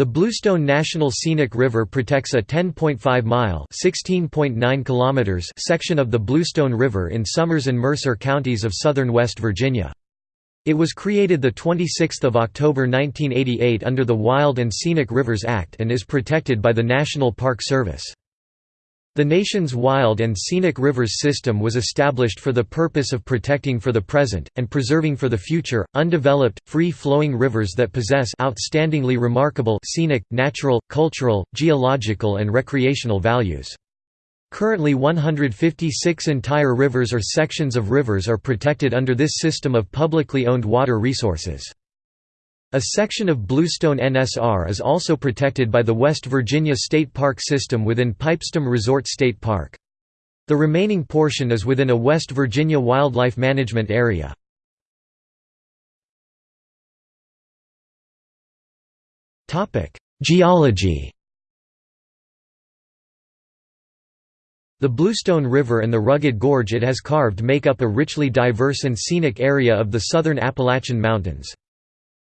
The Bluestone National Scenic River protects a 10.5-mile (16.9 kilometers) section of the Bluestone River in Summers and Mercer counties of southern West Virginia. It was created 26 October 1988 under the Wild and Scenic Rivers Act and is protected by the National Park Service. The nation's wild and scenic rivers system was established for the purpose of protecting for the present, and preserving for the future, undeveloped, free-flowing rivers that possess outstandingly remarkable scenic, natural, cultural, geological and recreational values. Currently 156 entire rivers or sections of rivers are protected under this system of publicly owned water resources. A section of Bluestone NSR is also protected by the West Virginia State Park system within Pipestone Resort State Park. The remaining portion is within a West Virginia Wildlife Management Area. Geology The Bluestone River and the rugged gorge it has carved make up a richly diverse and scenic area of the southern Appalachian Mountains.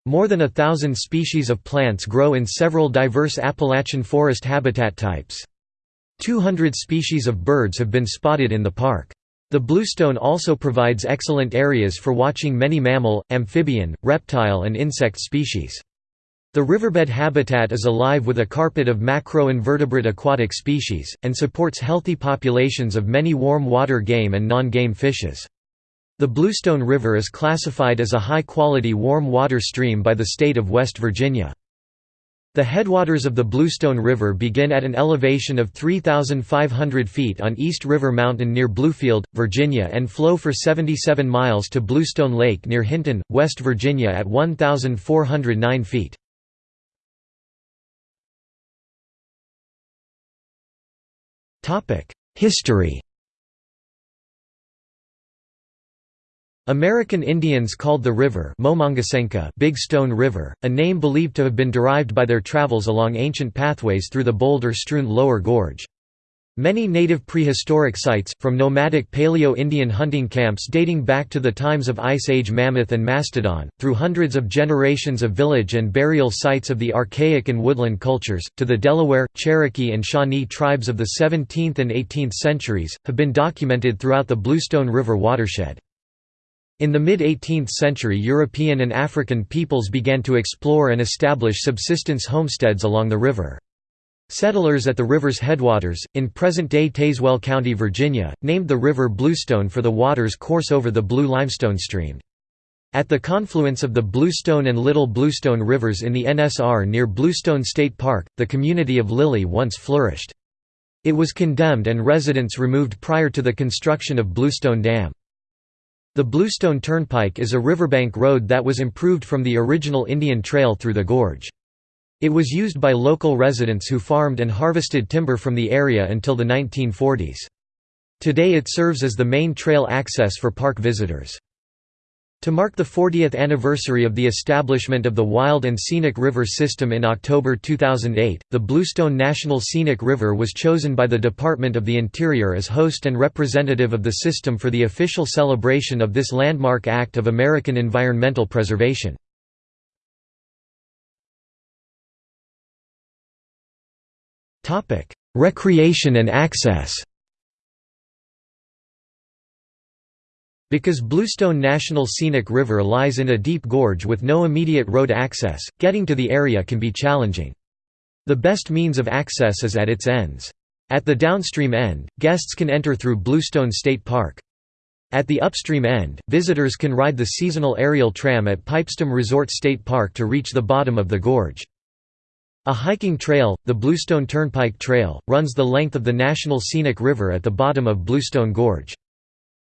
More than a thousand species of plants grow in several diverse Appalachian forest habitat types. 200 species of birds have been spotted in the park. The Bluestone also provides excellent areas for watching many mammal, amphibian, reptile and insect species. The riverbed habitat is alive with a carpet of macroinvertebrate aquatic species, and supports healthy populations of many warm water game and non-game fishes. The Bluestone River is classified as a high-quality warm water stream by the state of West Virginia. The headwaters of the Bluestone River begin at an elevation of 3,500 feet on East River Mountain near Bluefield, Virginia and flow for 77 miles to Bluestone Lake near Hinton, West Virginia at 1,409 feet. History American Indians called the river Big Stone River, a name believed to have been derived by their travels along ancient pathways through the boulder-strewn lower gorge. Many native prehistoric sites, from nomadic Paleo-Indian hunting camps dating back to the times of Ice Age mammoth and mastodon, through hundreds of generations of village and burial sites of the archaic and woodland cultures, to the Delaware, Cherokee and Shawnee tribes of the 17th and 18th centuries, have been documented throughout the Bluestone River watershed. In the mid-18th century European and African peoples began to explore and establish subsistence homesteads along the river. Settlers at the river's headwaters, in present-day Tazewell County, Virginia, named the river Bluestone for the water's course over the Blue Limestone stream. At the confluence of the Bluestone and Little Bluestone rivers in the NSR near Bluestone State Park, the community of Lilly once flourished. It was condemned and residents removed prior to the construction of Bluestone Dam. The Bluestone Turnpike is a riverbank road that was improved from the original Indian Trail through the gorge. It was used by local residents who farmed and harvested timber from the area until the 1940s. Today it serves as the main trail access for park visitors. To mark the 40th anniversary of the establishment of the Wild and Scenic River System in October 2008, the Bluestone National Scenic River was chosen by the Department of the Interior as host and representative of the system for the official celebration of this landmark act of American environmental preservation. Recreation and access Because Bluestone National Scenic River lies in a deep gorge with no immediate road access, getting to the area can be challenging. The best means of access is at its ends. At the downstream end, guests can enter through Bluestone State Park. At the upstream end, visitors can ride the seasonal aerial tram at Pipestone Resort State Park to reach the bottom of the gorge. A hiking trail, the Bluestone Turnpike Trail, runs the length of the National Scenic River at the bottom of Bluestone Gorge.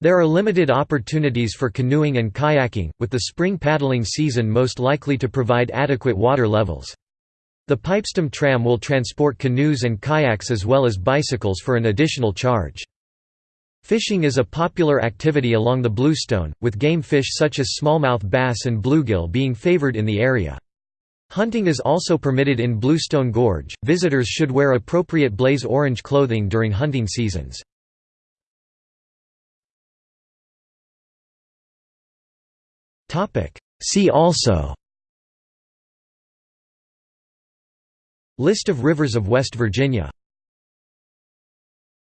There are limited opportunities for canoeing and kayaking, with the spring paddling season most likely to provide adequate water levels. The Pipestone tram will transport canoes and kayaks as well as bicycles for an additional charge. Fishing is a popular activity along the Bluestone, with game fish such as smallmouth bass and bluegill being favored in the area. Hunting is also permitted in Bluestone Gorge. Visitors should wear appropriate blaze orange clothing during hunting seasons. See also List of rivers of West Virginia